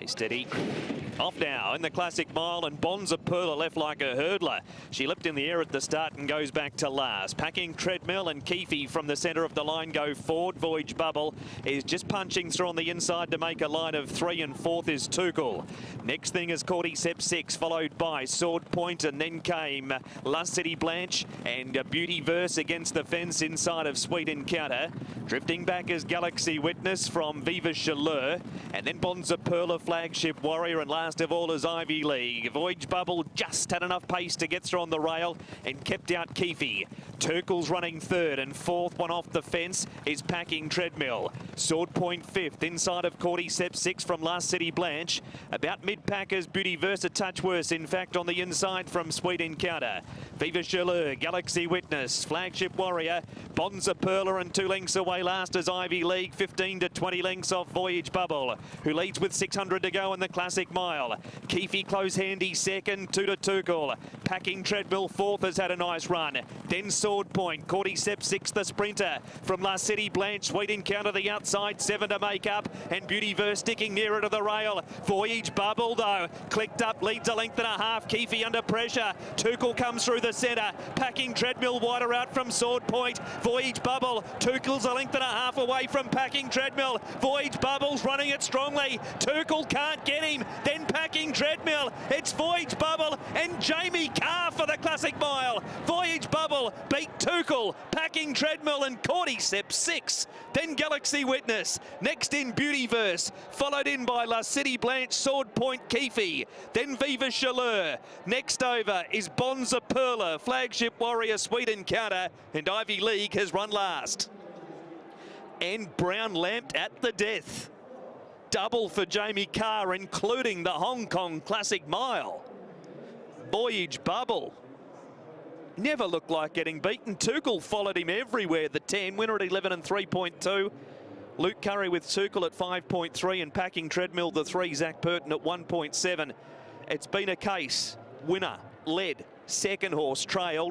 Stay steady. Off now in the classic mile and Bonza Perla left like a hurdler. She leapt in the air at the start and goes back to last. Packing Treadmill and Keefe from the centre of the line go forward. Voyage Bubble is just punching through on the inside to make a line of three and fourth is Tuchel. Next thing is Cordyceps 6 followed by Sword Point and then came Lust City Blanche and Beauty Verse against the fence inside of Sweet Encounter. Drifting back is Galaxy Witness from Viva Chaleur and then Bonza Perla Flagship Warrior and last last of all is Ivy League. Voyage Bubble just had enough pace to get through on the rail and kept out Keefe. Tuchel's running third and fourth one off the fence is packing Treadmill. Sword Point fifth inside of Cordyceps six from Last City Blanche. About mid-packers Beauty Verse touch worse in fact on the inside from Sweet Encounter. Viva Chaleur, Galaxy Witness, Flagship Warrior, Bonza Perla and two lengths away last as Ivy League 15 to 20 lengths off Voyage Bubble who leads with 600 to go in the Classic Mile. Keefe close handy second, two to Tuchel. Packing Treadmill fourth has had a nice run. Then Sword Point, Cordyceps sixth, the sprinter. From La City Blanche, Sweet Encounter the outside, seven to make up. And Beauty Verse sticking nearer to the rail. Voyage Bubble though, clicked up, leads a length and a half. Keefe under pressure. Tuchel comes through the centre. Packing Treadmill wider out from Sword Point. Voyage Bubble, Tuchel's a length and a half away from Packing Treadmill. Voyage Bubble's running it strongly. Tuchel can't get him. Then packing treadmill. It's Voyage Bubble and Jamie Kah for the Classic Mile. Voyage Bubble beat Tuchel, packing treadmill and Cordyceps six. Then Galaxy Witness. Next in Beautyverse, followed in by La City Blanche, Sword Point Keefe. Then Viva Chaleur. Next over is Bonza Perla, Flagship Warrior Sweet Encounter, and Ivy League has run last. And Brown lamped at the death double for Jamie Kah, including the Hong Kong Classic Mile. Voyage Bubble. Never looked like getting beaten. Tuchel followed him everywhere. The 10, winner at 11 and 3.2. Luke Currie with Tuchel at 5.3 and packing treadmill the 3, Zac Purton at 1.7. It's been a case. Winner, led, second horse, trailed.